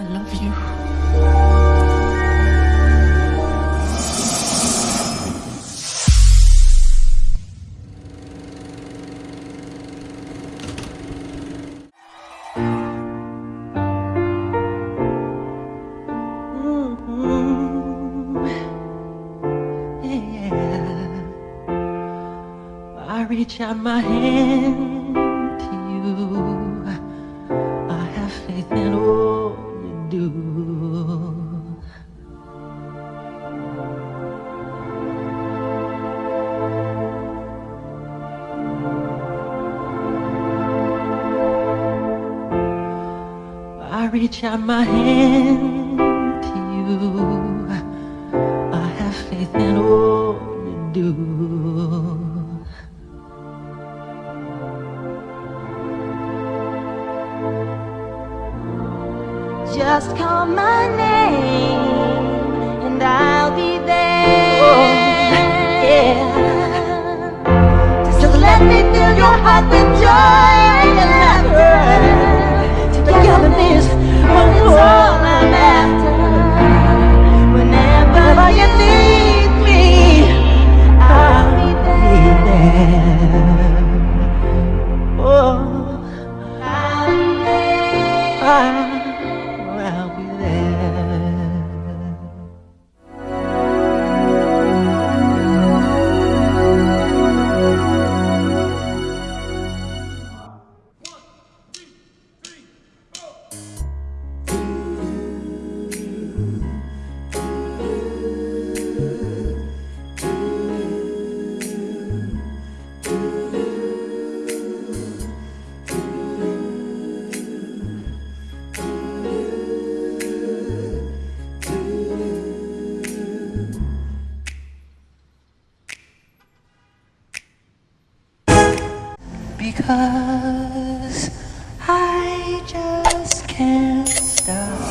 I love you. Mm-hmm. I reach out my hand reach out my hand to you. I have faith in all you do. Just call my name and I'll be there. Oh, yeah. Just let me fill your heart with joy because I just can't stop.